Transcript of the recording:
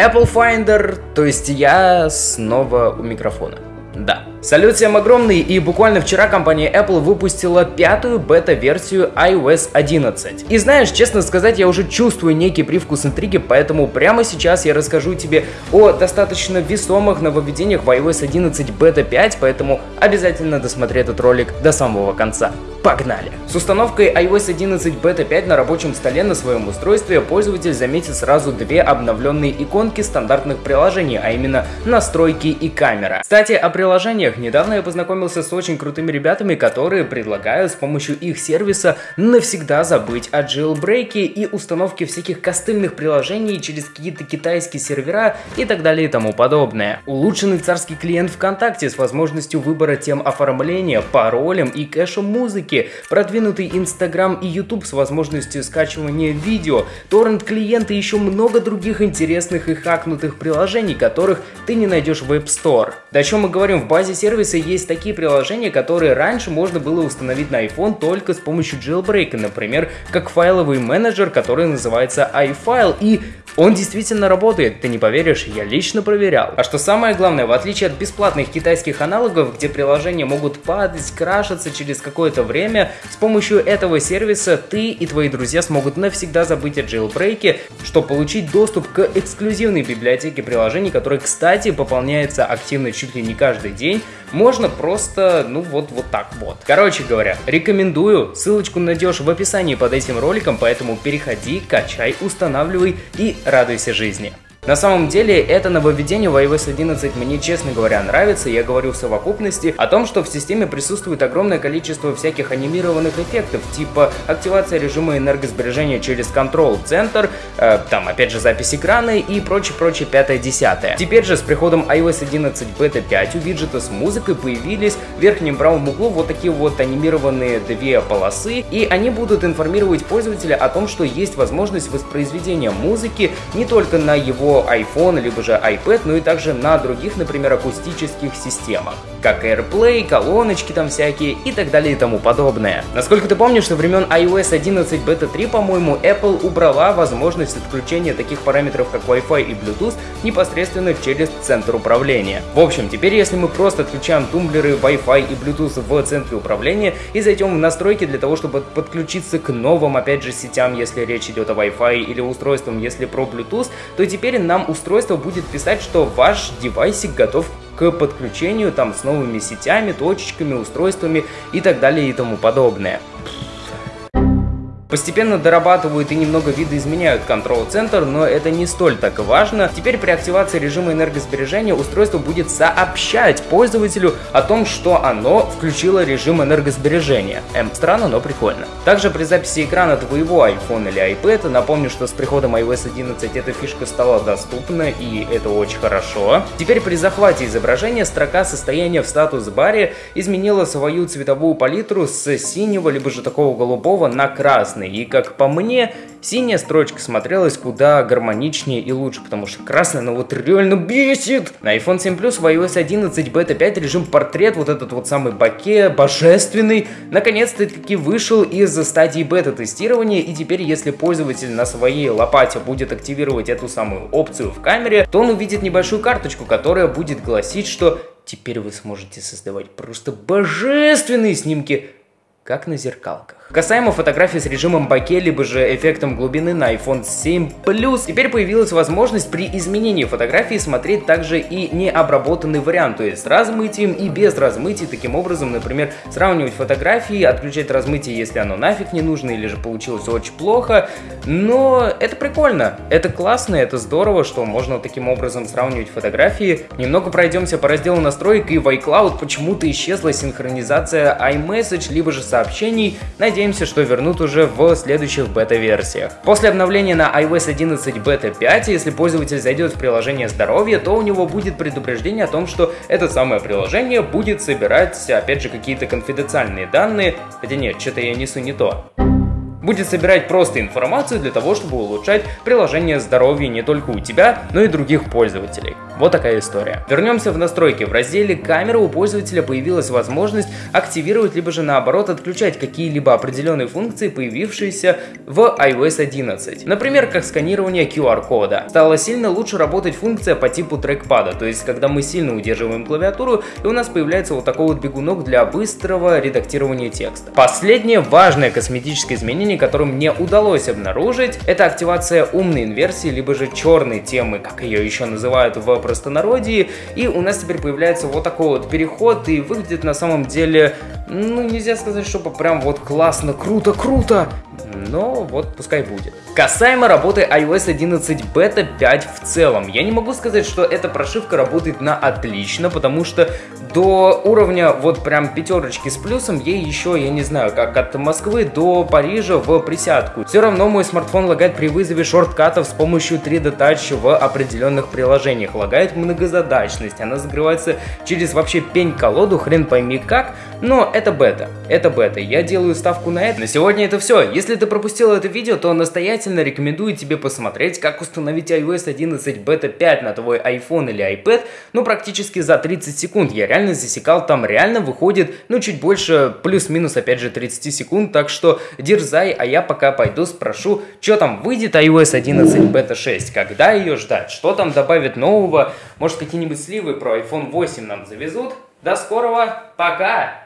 Apple Finder, то есть я снова у микрофона. Да. Салют всем огромный, и буквально вчера компания Apple выпустила пятую бета-версию iOS 11. И знаешь, честно сказать, я уже чувствую некий привкус интриги, поэтому прямо сейчас я расскажу тебе о достаточно весомых нововведениях в iOS 11 бета 5, поэтому обязательно досмотри этот ролик до самого конца. Погнали! С установкой iOS 11 Beta 5 на рабочем столе на своем устройстве пользователь заметит сразу две обновленные иконки стандартных приложений, а именно настройки и камера. Кстати, о приложениях. Недавно я познакомился с очень крутыми ребятами, которые предлагают с помощью их сервиса навсегда забыть о jailbreak и установке всяких костыльных приложений через какие-то китайские сервера и так далее и тому подобное. Улучшенный царский клиент ВКонтакте с возможностью выбора тем оформления, паролем и кэшем музыки музыки, продвинутый Instagram и YouTube с возможностью скачивания видео, торрент-клиенты и еще много других интересных и хакнутых приложений, которых ты не найдешь в App Store. Да о чем мы говорим, в базе сервиса есть такие приложения, которые раньше можно было установить на iPhone только с помощью jailbreak, например, как файловый менеджер, который называется iFile, и он действительно работает, ты не поверишь, я лично проверял. А что самое главное, в отличие от бесплатных китайских аналогов, где приложения могут падать, крашиться через какое-то время, с помощью этого сервиса ты и твои друзья смогут навсегда забыть о jailbreak, чтобы получить доступ к эксклюзивной библиотеке приложений, которая, кстати, пополняется активно чуть ли не каждый день. Можно просто, ну вот, вот так вот. Короче говоря, рекомендую, ссылочку найдешь в описании под этим роликом, поэтому переходи, качай, устанавливай и радуйся жизни. На самом деле, это нововведение в iOS 11 мне, честно говоря, нравится. Я говорю в совокупности о том, что в системе присутствует огромное количество всяких анимированных эффектов, типа активация режима энергосбережения через Control Center, э, там опять же запись экрана и прочее-прочее пятое-десятое. Теперь же с приходом iOS 11 Beta 5 у виджета с музыкой появились в верхнем правом углу вот такие вот анимированные две полосы, и они будут информировать пользователя о том, что есть возможность воспроизведения музыки не только на его iPhone, либо же iPad, ну и также на других, например, акустических системах, как AirPlay, колоночки там всякие и так далее и тому подобное. Насколько ты помнишь, со времен iOS 11 Beta 3, по-моему, Apple убрала возможность отключения таких параметров, как Wi-Fi и Bluetooth, непосредственно через центр управления. В общем, теперь если мы просто отключаем тумблеры, Wi-Fi и Bluetooth в центре управления и зайдем в настройки для того, чтобы подключиться к новым, опять же, сетям, если речь идет о Wi-Fi или устройствам, если про Bluetooth, то теперь нам устройство будет писать, что ваш девайсик готов к подключению там с новыми сетями, точечками, устройствами и так далее и тому подобное. Постепенно дорабатывают и немного видоизменяют контрол-центр, но это не столь так важно. Теперь при активации режима энергосбережения устройство будет сообщать пользователю о том, что оно включило режим энергосбережения. Эм, странно, но прикольно. Также при записи экрана твоего iPhone или iPad, напомню, что с приходом iOS 11 эта фишка стала доступна, и это очень хорошо. Теперь при захвате изображения строка состояния в статус-баре изменила свою цветовую палитру с синего, либо же такого голубого на красный красный. И как по мне, синяя строчка смотрелась куда гармоничнее и лучше, потому что красная, ну вот реально бесит. На iPhone 7 Plus в iOS 11 Beta 5 режим портрет, вот этот вот самый баке, божественный, наконец-то таки вышел из стадии бета-тестирования, и теперь, если пользователь на своей лопате будет активировать эту самую опцию в камере, то он увидит небольшую карточку, которая будет гласить, что теперь вы сможете создавать просто божественные снимки, как на зеркалках. Касаемо фотографий с режимом боке, либо же эффектом глубины на iPhone 7 Plus, теперь появилась возможность при изменении фотографии смотреть также и необработанный вариант, то есть с размытием и без размытия. Таким образом, например, сравнивать фотографии, отключать размытие, если оно нафиг не нужно или же получилось очень плохо. Но это прикольно, это классно, это здорово, что можно таким образом сравнивать фотографии. Немного пройдемся по разделу настроек и в iCloud почему-то исчезла синхронизация iMessage, либо же сообщений. Надеемся, что вернут уже в следующих бета-версиях. После обновления на iOS 11 Beta 5, если пользователь зайдет в приложение здоровья, то у него будет предупреждение о том, что это самое приложение будет собирать, опять же, какие-то конфиденциальные данные. Хотя нет, что-то я несу не то будет собирать просто информацию для того, чтобы улучшать приложение здоровья не только у тебя, но и других пользователей. Вот такая история. Вернемся в настройки. В разделе камеры у пользователя появилась возможность активировать либо же наоборот отключать какие-либо определенные функции, появившиеся в iOS 11. Например, как сканирование QR-кода. Стала сильно лучше работать функция по типу трекпада, то есть когда мы сильно удерживаем клавиатуру и у нас появляется вот такой вот бегунок для быстрого редактирования текста. Последнее важное косметическое изменение, которое мне удалось обнаружить, это активация умной инверсии, либо же черной темы, как ее еще называют в простонародье, и у нас теперь появляется вот такой вот переход, и выглядит на самом деле, ну нельзя сказать, чтобы прям вот классно, круто, круто, но вот пускай будет. Касаемо работы iOS 11 Beta 5 в целом, я не могу сказать, что эта прошивка работает на отлично, потому что до уровня вот прям пятерочки с плюсом ей еще, я не знаю, как от Москвы до Парижа в присядку. Все равно мой смартфон лагает при вызове шорткатов с помощью 3D Touch в определенных приложениях. Лагает многозадачность, она закрывается через вообще пень-колоду, хрен пойми как, но это бета, это бета, я делаю ставку на это. На сегодня это все. Если ты пропустил это видео, то настоятельно рекомендую тебе посмотреть, как установить iOS 11 Beta 5 на твой iPhone или iPad, ну практически за 30 секунд. Я реально засекал, там реально выходит, ну чуть больше, плюс-минус опять же 30 секунд, так что дерзай, а я пока пойду спрошу, что там выйдет iOS 11 Beta 6, когда ее ждать, что там добавит нового, может какие-нибудь сливы про iPhone 8 нам завезут. До скорого, пока!